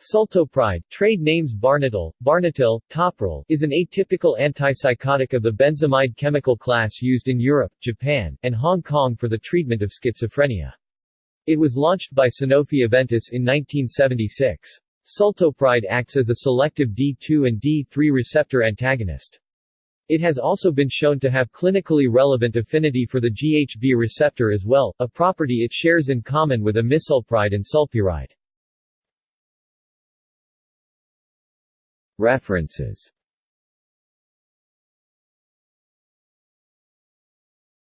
Sultopride, trade names Barnetil, Barnotil, Topral, is an atypical antipsychotic of the benzamide chemical class used in Europe, Japan, and Hong Kong for the treatment of schizophrenia. It was launched by Sanofi Aventis in 1976. Sultopride acts as a selective D2 and D3 receptor antagonist. It has also been shown to have clinically relevant affinity for the GHB receptor as well, a property it shares in common with amisulpride and sulpiride. References